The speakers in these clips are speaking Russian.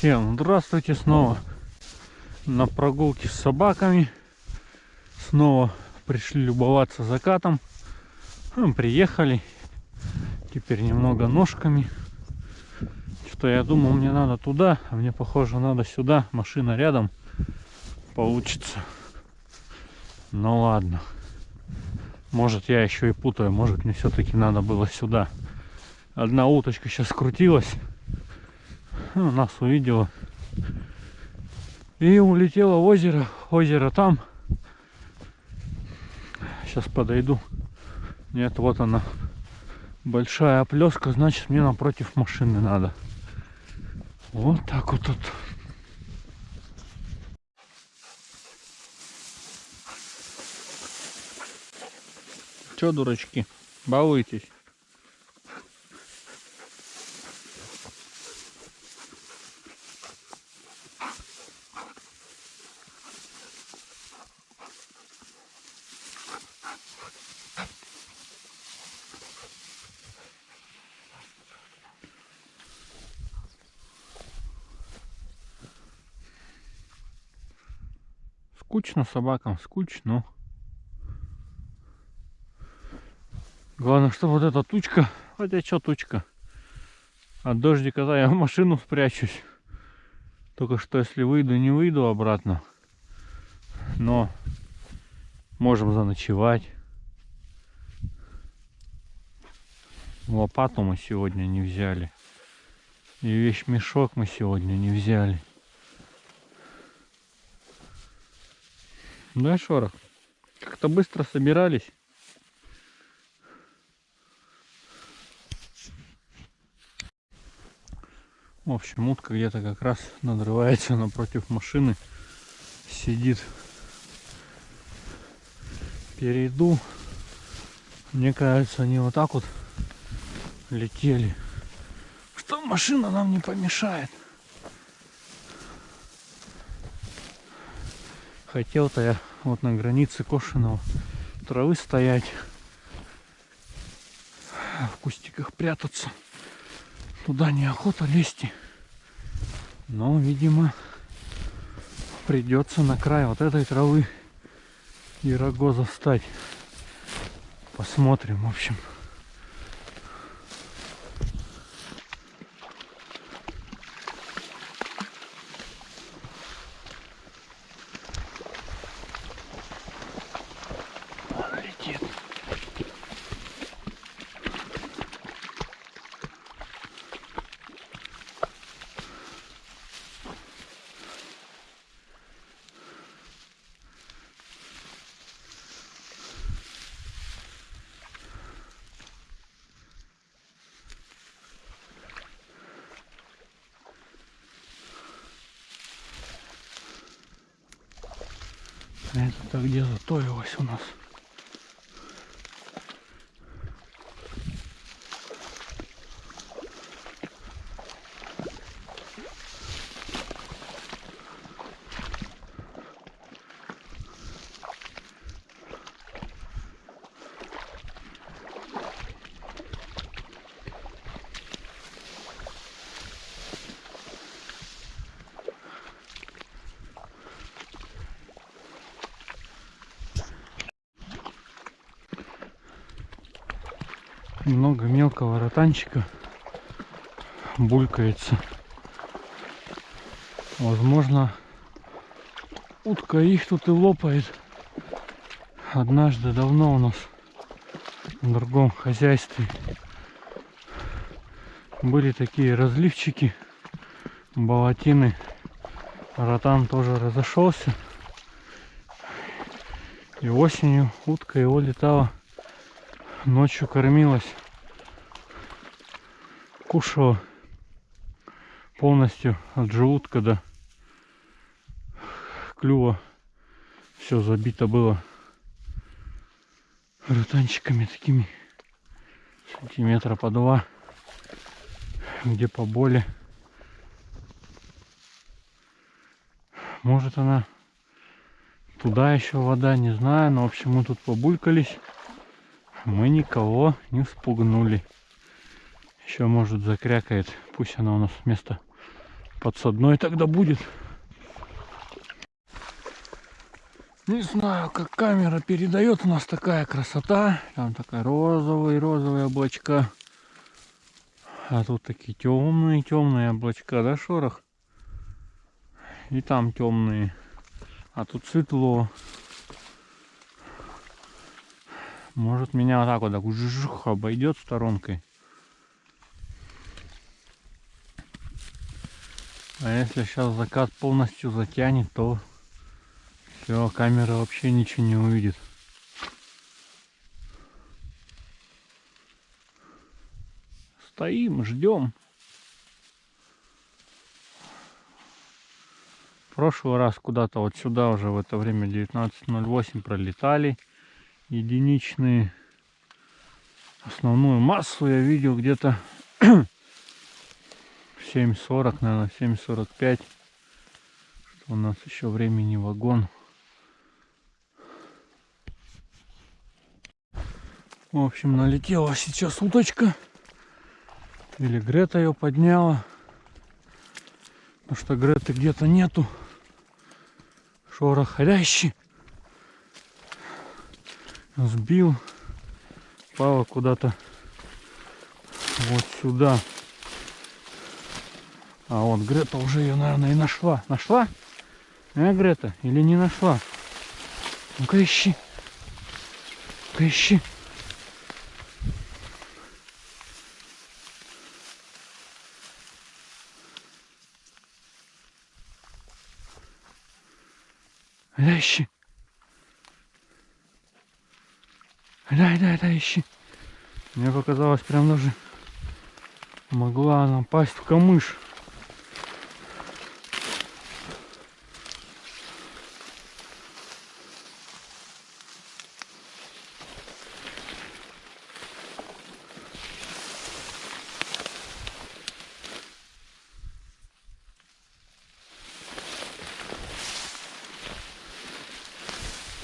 Всем здравствуйте снова на прогулке с собаками. Снова пришли любоваться закатом. Ну, приехали. Теперь немного ножками. Что я думал, мне надо туда, а мне похоже надо сюда. Машина рядом. Получится. Ну ладно. Может я еще и путаю. Может мне все-таки надо было сюда. Одна уточка сейчас крутилась. Ну, нас увидела. И улетела в озеро. Озеро там. Сейчас подойду. Нет, вот она. Большая оплеска, значит мне напротив машины надо. Вот так вот тут. Че, дурачки, балуетесь? Скучно собакам, скучно. Главное, что вот эта тучка, хотя что тучка, от дождика, да, я в машину спрячусь. Только что если выйду, не выйду обратно. Но можем заночевать. Лопату мы сегодня не взяли. И вещь мешок мы сегодня не взяли. Да, шорох? Как-то быстро собирались. В общем, утка где-то как раз надрывается напротив машины. Сидит. Перейду. Мне кажется, они вот так вот летели. Что машина нам не помешает. Хотел-то я вот на границе кошеного травы стоять, в кустиках прятаться. Туда неохота лезть. Но, видимо, придется на край вот этой травы и рогоза встать. Посмотрим, в общем. Это где затоилось у нас. Много мелкого ротанчика булькается. Возможно, утка их тут и лопает. Однажды давно у нас в другом хозяйстве были такие разливчики, болотины. Ротан тоже разошелся. И осенью утка его летала ночью кормилась, кушала полностью от желудка до клюва. Все забито было ротанчиками такими сантиметра по два, где поболее. Может она туда еще вода, не знаю, но в общем мы тут побулькались мы никого не спугнули. Еще может закрякает. Пусть она у нас вместо подсадной тогда будет. Не знаю, как камера передает. У нас такая красота. Там такая розовые облачка. А тут такие темные, темные облачка, да, шорох? И там темные. А тут светло. Может меня вот так вот так жух, обойдет сторонкой. А если сейчас закат полностью затянет, то все, камера вообще ничего не увидит. Стоим, ждем. Прошлый раз куда-то вот сюда уже в это время 19.08 пролетали единичные. Основную массу я видел где-то 7.40, наверное, 7.45. Что у нас еще времени вагон. В общем, налетела сейчас уточка. Или Грета ее подняла. Потому что Греты где-то нету. Шорох рящи. Сбил. Пала куда-то вот сюда. А вот Грета уже ее, наверное, и нашла. Нашла? А, Грета? Или не нашла? Ну-ка ищи. Ну-ка ищи. Да ищи. Да, да, да, ищи. Мне показалось, прям даже могла она пасть в камыш.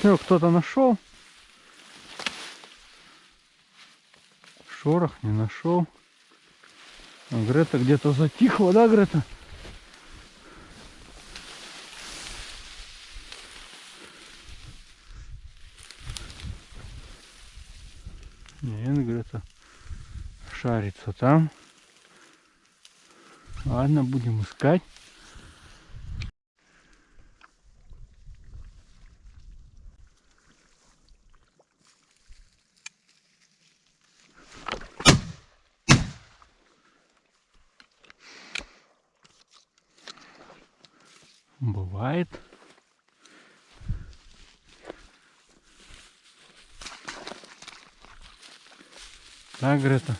Все, кто-то нашел. Шорох не нашел. А Грета где-то затихла, да, Грета? Нет, Грета шарится там. Ладно, будем искать. Бывает. Да, Грета?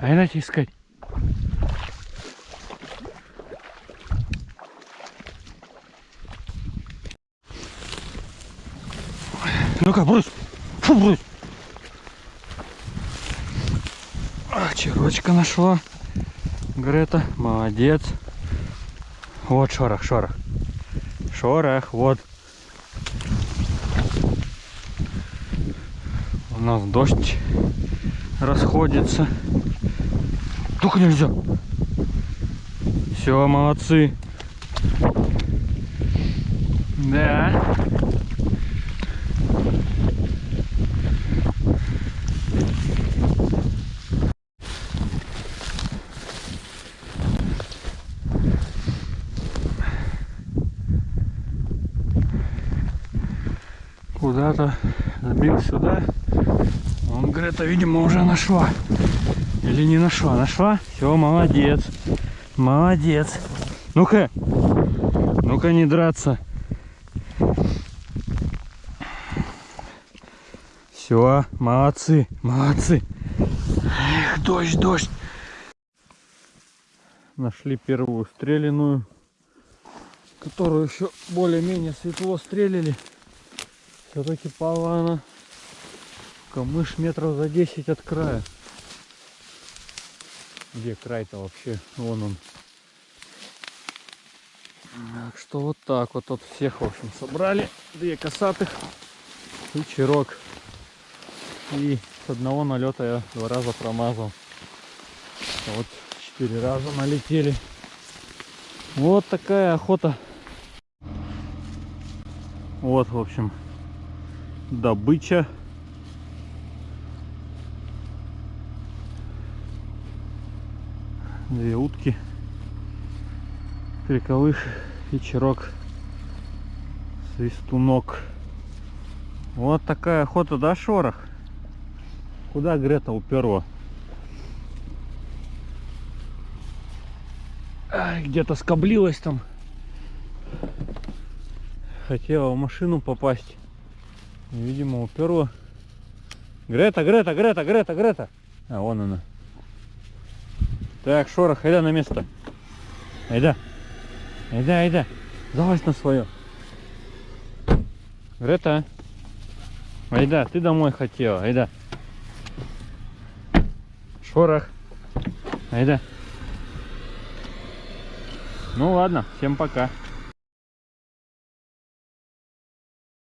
А иначе искать. Ну-ка, брось. Фу, брось. А, черочка нашла. Грета, молодец. Вот шорох, шорох. Шорох, вот. У нас дождь расходится. Только нельзя. Все, молодцы. Да. Куда-то сбил сюда. Он, Грета, видимо, уже нашла. Или не нашла? Нашла? Все, молодец. Молодец. Ну-ка. Ну-ка не драться. Все, молодцы, молодцы. Эх, дождь, дождь. Нашли первую стреляную, которую еще более-менее светло стрелили. Все-таки пала она камыш метров за 10 от края. Где край-то вообще? Вон он. Так что вот так вот тут всех, в общем, собрали. Две косатых и чирок. И с одного налета я два раза промазал. Вот четыре раза налетели. Вот такая охота. Вот, в общем, добыча. Две утки. Криковых и чирок. Свистунок. Вот такая охота, да, шорох? Куда Грета уперла? Где-то скоблилась там. Хотела в машину попасть. Видимо, уперла. Грета, Грета, Грета, Грета, Грета. А, вон она. Так, шорох, айда на место. Айда. Айда, айда. Залазь на свое. Грета. Айда, ты домой хотела. Айда. Шорох. Айда. Ну ладно, всем пока.